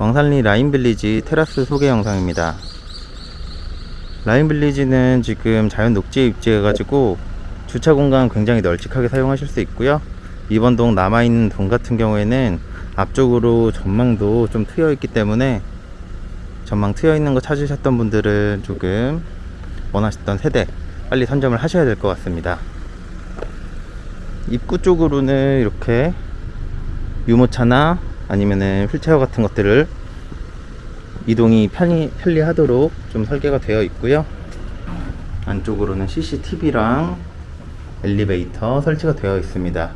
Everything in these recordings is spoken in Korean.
왕산리 라인빌리지 테라스 소개 영상입니다. 라인빌리지는 지금 자연 녹지에 입지해 가지고 주차 공간 굉장히 널찍하게 사용하실 수 있고요. 이번 동 남아있는 동 같은 경우에는 앞쪽으로 전망도 좀 트여 있기 때문에 전망 트여 있는 거 찾으셨던 분들은 조금 원하셨던 세대 빨리 선점을 하셔야 될 것 같습니다. 입구 쪽으로는 이렇게 유모차나 아니면은 휠체어 같은 것들을 이동이 편리, 편리하도록 좀 설계가 되어 있고요. 안쪽으로는 CCTV랑 엘리베이터 설치가 되어 있습니다.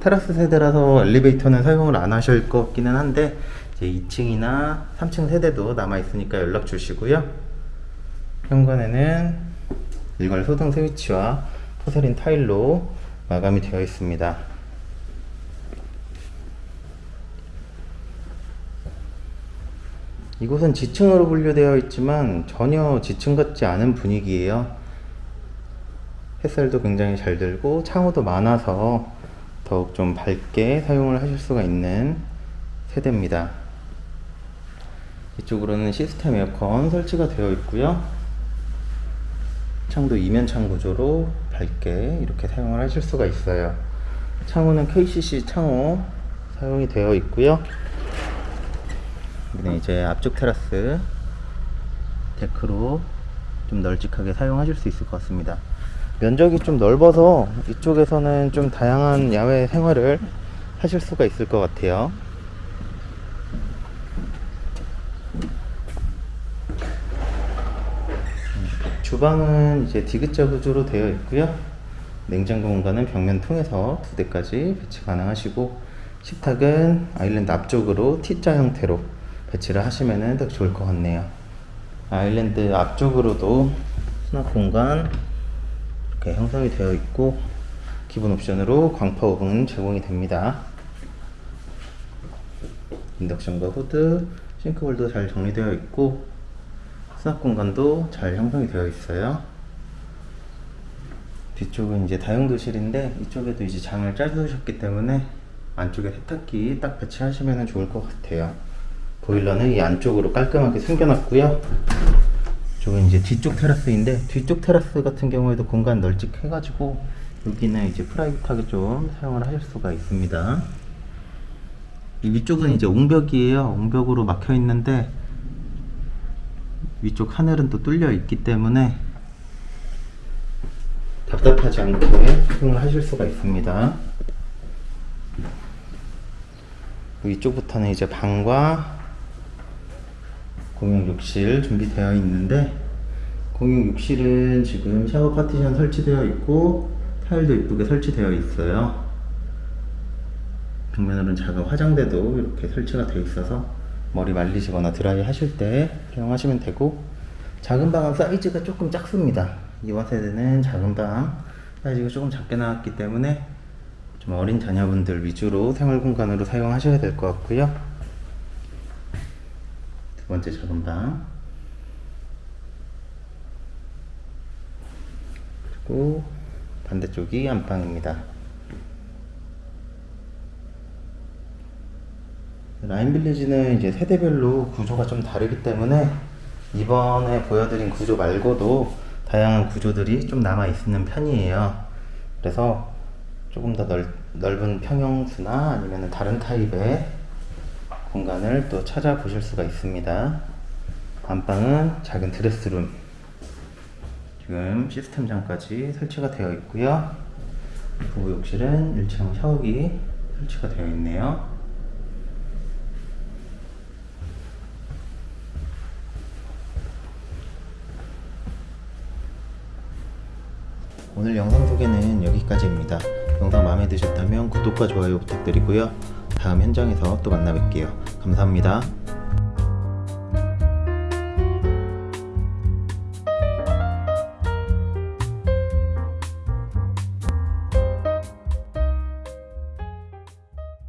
테라스 세대라서 엘리베이터는 사용을 안 하실 것 같기는 한데 이제 2층이나 3층 세대도 남아 있으니까 연락 주시고요. 현관에는 일괄 소등 스위치와 포세린 타일로 마감이 되어 있습니다. 이곳은 지층으로 분류되어 있지만 전혀 지층 같지 않은 분위기예요. 햇살도 굉장히 잘 들고 창호도 많아서 더욱 좀 밝게 사용을 하실 수가 있는 세대입니다. 이쪽으로는 시스템 에어컨 설치가 되어 있고요. 창도 이면창 구조로 밝게 이렇게 사용을 하실 수가 있어요. 창호는 KCC 창호 사용이 되어 있고요. 여기는 이제 앞쪽 테라스 데크로 좀 널찍하게 사용하실 수 있을 것 같습니다. 면적이 좀 넓어서 이쪽에서는 좀 다양한 야외 생활을 하실 수가 있을 것 같아요. 주방은 이제 디귿자 구조로 되어 있고요. 냉장고 공간은 벽면 통해서 두 대까지 배치 가능하시고 식탁은 아일랜드 앞쪽으로 T자 형태로 배치를 하시면 더 좋을 것 같네요. 아일랜드 앞쪽으로도 수납 공간 이렇게 형성이 되어 있고 기본 옵션으로 광파 오븐 제공이 됩니다. 인덕션과 후드, 싱크볼도 잘 정리되어 있고 수납 공간도 잘 형성이 되어 있어요. 뒤쪽은 이제 다용도실인데 이쪽에도 이제 장을 짜주셨기 때문에 안쪽에 세탁기 딱 배치하시면 좋을 것 같아요. 보일러는 이 안쪽으로 깔끔하게 숨겨놨고요. 이쪽은 이제 뒤쪽 테라스인데 뒤쪽 테라스 같은 경우에도 공간 널찍해가지고 여기는 이제 프라이빗하게 좀 사용을 하실 수가 있습니다. 이 위쪽은 이제 옹벽이에요. 옹벽으로 막혀 있는데 위쪽 하늘은 또 뚫려 있기 때문에 답답하지 않게 사용을 하실 수가 있습니다. 위쪽부터는 이제 방과 공용 욕실 준비되어 있는데 공용 욕실은 지금 샤워 파티션 설치되어 있고 타일도 이쁘게 설치되어 있어요. 벽면으로는 작은 화장대도 이렇게 설치가 되어 있어서 머리 말리시거나 드라이 하실 때 사용하시면 되고 작은 방은 사이즈가 조금 작습니다. 이와 세대는 작은 방 사이즈가 조금 작게 나왔기 때문에 좀 어린 자녀분들 위주로 생활 공간으로 사용하셔야 될 것 같고요. 두 번째 작은 방 그리고 반대쪽이 안방입니다. 라인 빌리지는 이제 세대별로 구조가 좀 다르기 때문에 이번에 보여드린 구조 말고도 다양한 구조들이 좀 남아 있는 편이에요. 그래서 조금 더 넓, 넓은 평형수나 아니면 다른 타입의 공간을 또 찾아보실 수가 있습니다. 안방은 작은 드레스룸 지금 시스템장까지 설치가 되어 있고요. 부부 욕실은 1층 샤워기 설치가 되어 있네요. 오늘 영상 소개는 여기까지입니다. 영상 마음에 드셨다면 구독과 좋아요 부탁드리고요. 다음 현장에서 또 만나 뵐게요. 감사합니다.